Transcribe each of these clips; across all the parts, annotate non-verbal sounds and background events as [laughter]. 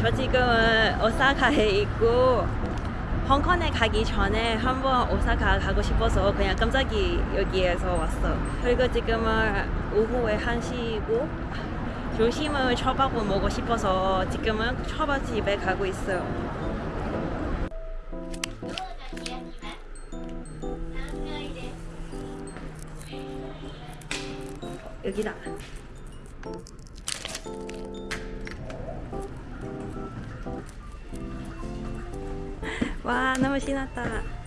저 지금은 오사카에 있고 홍콩에 가기 전에 한번 오사카 가고 싶어서 그냥 깜짝이 여기에서 왔어. 그리고 지금은 오후에 1시고 조심을 초밥을 먹고 싶어서 지금은 초밥집에 가고 있어요. 여기다. 와 너무 신났다.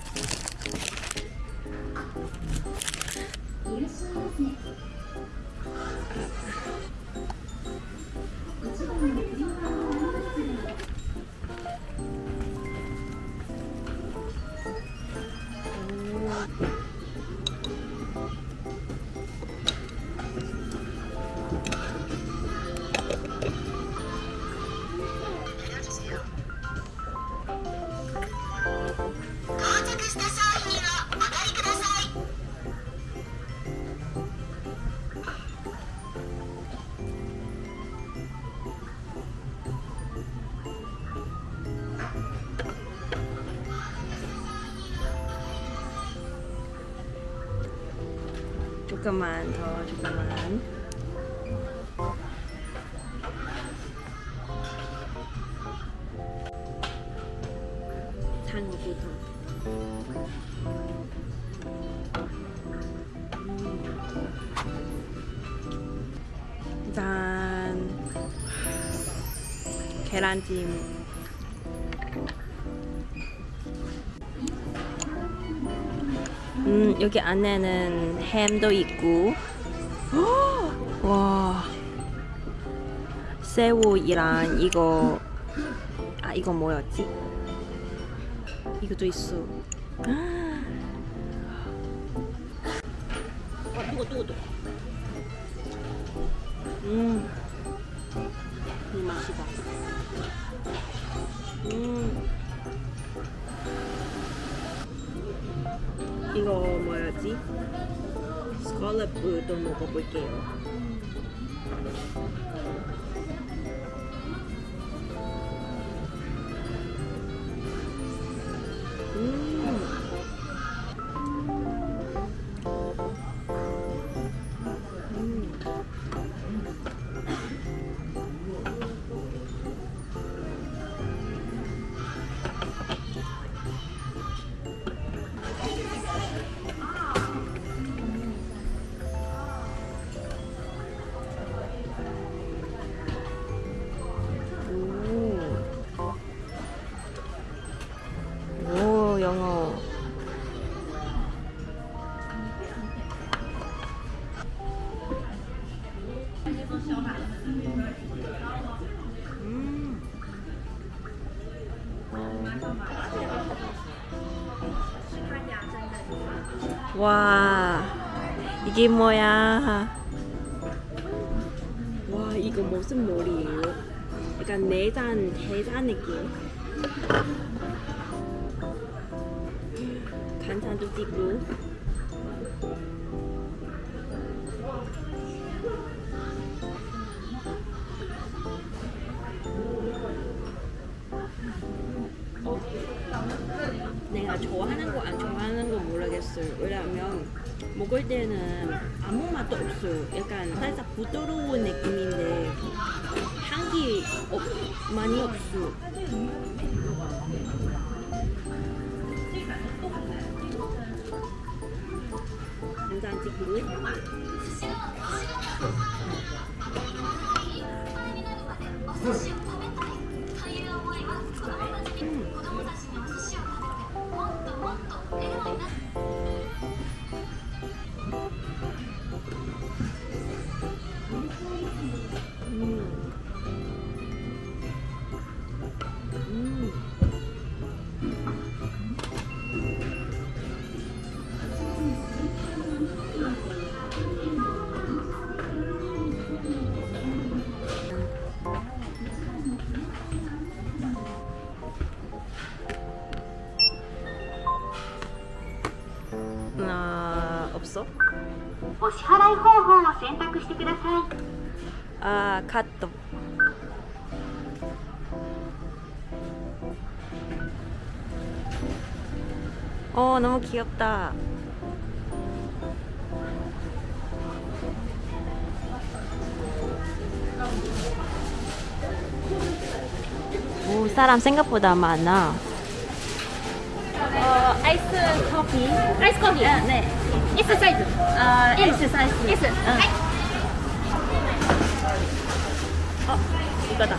조금만 더 조금만. 짠. 계란찜. 음, 여기 안에는 햄도 있고. [gasps] 와. 새우이랑 이거 아 이거 뭐였지? 이것도 있어. 아, 뜨거 뜨거 뜨거. 음. 이 맛이다. 음. 뭐였지? 스컬럽도 먹어볼 와, 이게 뭐야? 와, 이거 무슨 머리예요? 약간 내장, 해장 느낌. 간장도 찍고. 좋아하는 거 안 좋아하는 거 모르겠어요. 왜냐면 먹을 때는 아무 맛도 없어요. 약간 살짝 부드러운 느낌인데 향기 없, 많이 없어. 간장 찍고. 아 お支払い方法を選択してくださいあーカットおー너무귀엽다 오, 사람 생각보다 많 아. 어, 아이스 커피. 아이스 커피. 아, 네. S 사이즈. 아 L. S 사이즈. S. 응. 어 이거다.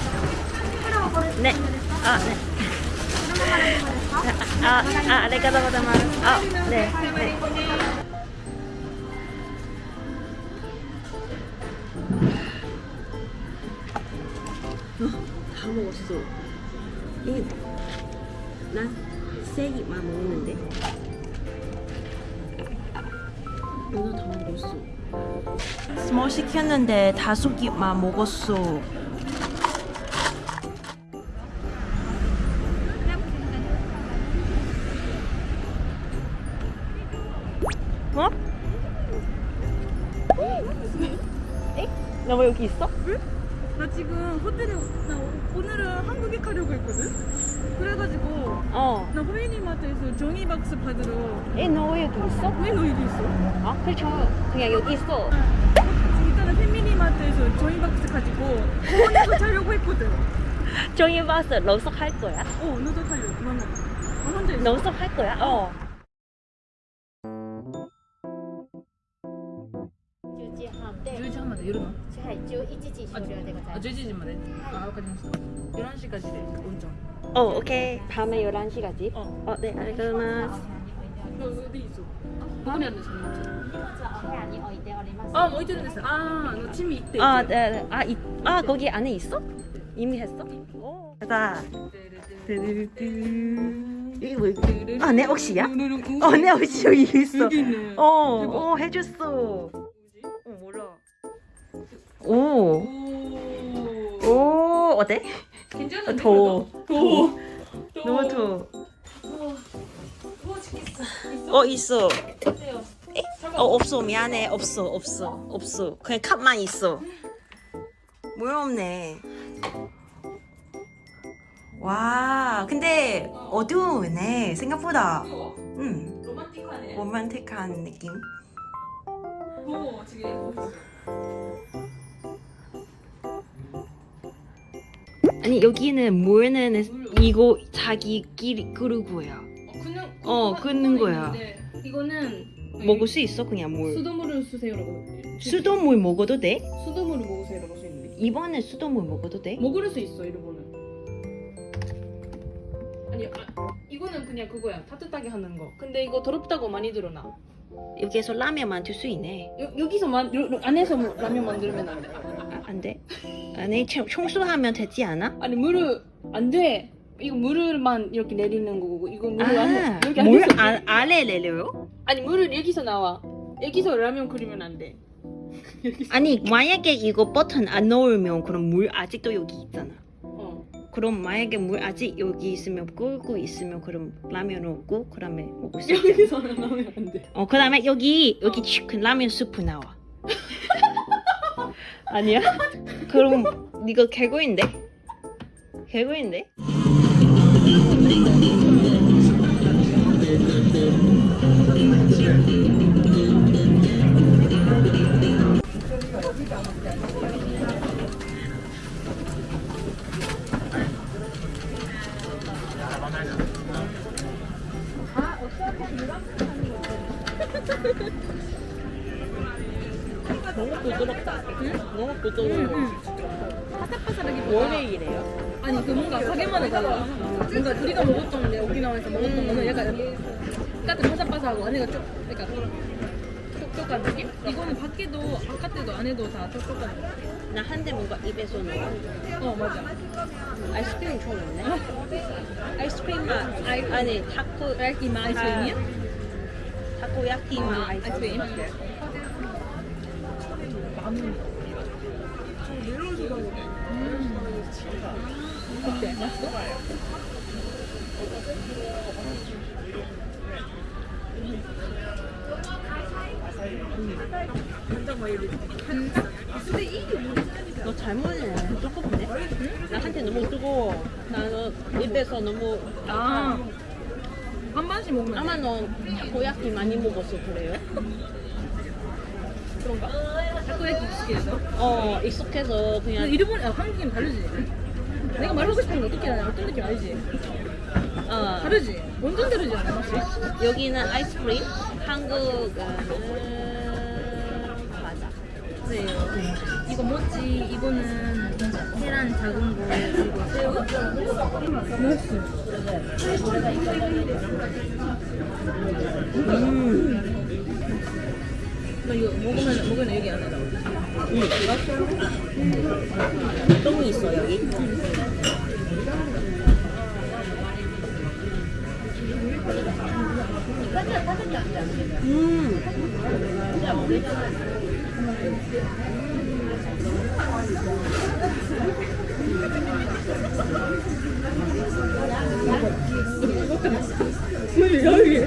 네. 아 네. 아, 아, 아, ありがとうございます. 아, 네. 네. 다 먹었어. 이, 난세 입만 먹는데. 오늘 다 먹었어. 스몰 시켰는데 다섯 입만 먹었어. 어? 나 왜 여기 있어? 나 지금 호텔에 나 오늘은 한국에 가려고 했거든. 그래가지고 어. 나 호미니마트에서 종이 박스 받으러 에, 너왜 여기 있어? 왜 너 여기 있어? 아, 그렇죠. 그냥 여기 있어. 지금 일단은 페미니마트에서 종이 박스 가지고 공원에서 자려고 [laughs] 했거든. 종이 봤어. 러석 할 거야? 어 너도 가려고 나 혼자 있어. 러석 할 거야? 어. 時半で、 10時半まで夜のはい、11時終了でございあます。 11時まであわかりました 11시까지 돼 운전 어, 오케이. 밤에 11시까지. 어. 어, 네, 알겠습니다. 너 어디 있어? 어디 앉았어? お部屋に置いております。 아, 뭐 있는 데서 아, 너 짐이 있대. 아, 이제. 네, 네. 아, 이, 아, 거기 안에 있어? 이미 했어? 오. 가자. 이게 뭐, 아, 내 옷이야? 어, 내 옷이 여기 있어. 여기 있네. 어, 대박. 어, 해줬어. 오, 오. 오, 어때? 괜찮은데? 어, 더워. 더워. 너무 더워. 더워 죽겠어. 어, 있어. 있어요. 어, 없어. 미안해. 없어, 없어, 없어. 그냥 컵만 있어. 뭐 없네. 와, 근데 어두우네. 생각보다. 음, 로man틱하네. 로man틱한 느낌. 더워 지금. 아니 여기는 물는 이거 자기끼리 끓는 거야. 그냥 어, 끓는 거야. 이거는 먹을 수 있어 그냥 물. 수돗물을 쓰세요라고. 수돗물 먹어도 돼? 수돗물을 먹으세요라고 써 있는데. 이번에 수돗물 먹어도 돼? 먹을 수 있어 이거는. 아니 아, 이거는 그냥 그거야 따뜻하게 하는 거. 근데 이거 더럽다고 많이 들어나. 여기에서 라면 만들 수 있네. 여, 여기서 만 안에서 뭐 라면 만들면 안 돼. 아, 안 돼? 아니 청- 청소하면 되지 않아? 아니 물을 안 돼. 이거 물을만 이렇게 내리는 거고 이거 물을 아, 여기 물 안, 아래 내려요? 아니 물을 여기서 나와. 여기서 라면 끓이면 안 돼. [laughs] 아니 만약에 이거 버튼 안 넣으면 그럼 물 아직도 여기 있잖아. 어. 그럼 만약에 물 아직 여기 있으면 끓고 있으면 그럼 라면 넣고 그다음에 먹을 수 있잖아. 여기서 나오면 안 돼. 어 그다음에 여기 여기 어. 치킨 라면 스프 나와. [laughs] 아니야? 그럼 이거 개구인데? 개구인데? 너무 부드럽다. 너무 부드러워. 바삭바삭하게 원래 이래요? 아니 그 뭔가 가게마다 달라. 뭔가 우리가 먹었던 데 오키나와에서 먹었던 거는 약간 약간 바삭바삭하고 안에가 쪽 약간 촉촉한 느낌? 이거는 밖에도 바깥에도 안에도 다 촉촉한 느낌. 나 한 대 뭔가 입에서 넣어. 어 맞아. 아이스크림 좋은데? 아이스크림 맛. 아이, 아니 타코 야끼 마 아이스크림이야? 타코야키 맛 아이스크림. 어때? 맛있어? 너 잘못해. 뜨겁네. 나한테 너무 뜨거워. 나는 입에서 너무 아 반반씩 먹으면 아마 돼. 너 고야키 많이 먹어서 그래요? [laughs] 그런가? 타코야키 익숙해서. 어 익숙해서 그냥 일본, 아, 한국이랑 다르지? 내가 말하고 싶은 거 어떻게 하냐? 어떤 느낌 알지? 어 다르지? 완전 다르지 않아? 여기는 아이스크림 한국은 과자 네. 이거 뭐지? 이거는 계란 작은 거, 그리고 새우. 맛있어. 음 나 이거 먹으면, 먹으면 여기 안에 나와. 똥이 있어 여기 음 여기, 여기.